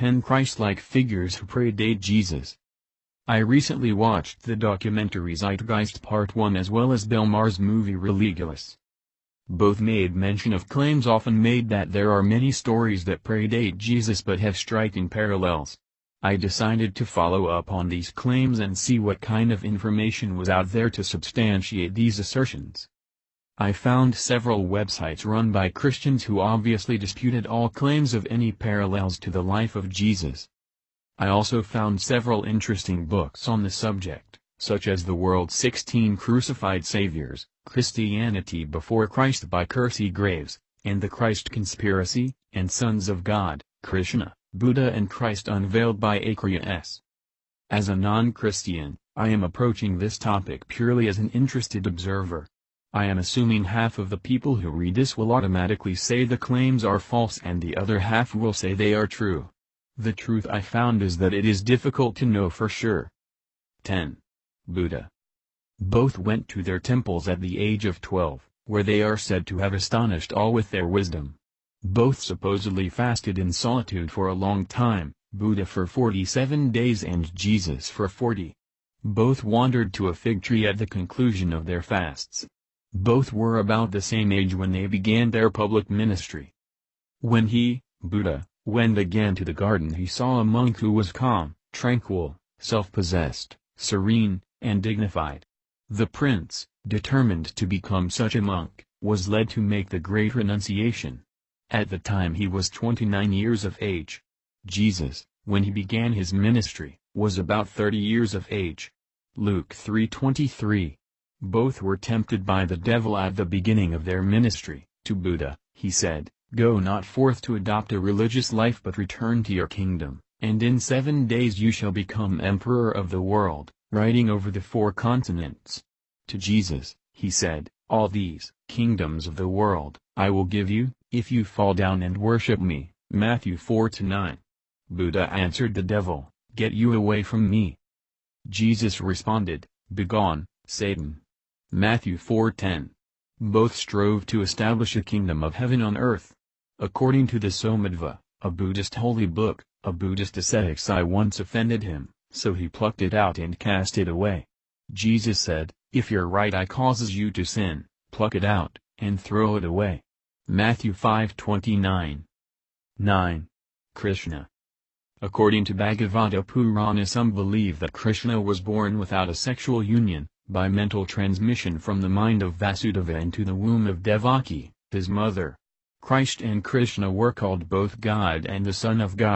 10 Christ-like figures who predate Jesus. I recently watched the documentary Zeitgeist Part 1 as well as Bill Maher's movie Religulous. Both made mention of claims often made that there are many stories that predate Jesus but have striking parallels. I decided to follow up on these claims and see what kind of information was out there to substantiate these assertions. I found several websites run by Christians who obviously disputed all claims of any parallels to the life of Jesus. I also found several interesting books on the subject, such as The World's 16 Crucified Saviors, Christianity Before Christ by Kersey Graves, and The Christ Conspiracy, and Sons of God, Krishna, Buddha and Christ Unveiled by Acharya S. As a non-Christian, I am approaching this topic purely as an interested observer. I am assuming half of the people who read this will automatically say the claims are false and the other half will say they are true. The truth I found is that it is difficult to know for sure. 10. Buddha. Both went to their temples at the age of 12, where they are said to have astonished all with their wisdom. Both supposedly fasted in solitude for a long time, Buddha for 47 days and Jesus for 40. Both wandered to a fig tree at the conclusion of their fasts. Both were about the same age when they began their public ministry. When he, Buddha, went again to the garden he saw a monk who was calm, tranquil, self-possessed, serene, and dignified. The prince, determined to become such a monk, was led to make the great renunciation. At the time he was 29 years of age. Jesus, when he began his ministry, was about 30 years of age. Luke 3.23 Both were tempted by the devil at the beginning of their ministry. To Buddha, he said, Go not forth to adopt a religious life but return to your kingdom, and in seven days you shall become emperor of the world, riding over the four continents. To Jesus, he said, All these kingdoms of the world, I will give you, if you fall down and worship me. Matthew 4-9. Buddha answered the devil, Get you away from me. Jesus responded, Begone, Satan. Matthew 4:10. Both strove to establish a kingdom of heaven on earth. According to the Somadeva, a Buddhist holy book, a Buddhist ascetic's eye once offended him, so he plucked it out and cast it away. Jesus said, If your right eye causes you to sin, pluck it out, and throw it away. Matthew 5:29. 9. Krishna. According to Bhagavata Purana some believe that Krishna was born without a sexual union, by mental transmission from the mind of Vasudeva into the womb of Devaki, his mother. Christ and Krishna were called both God and the Son of God.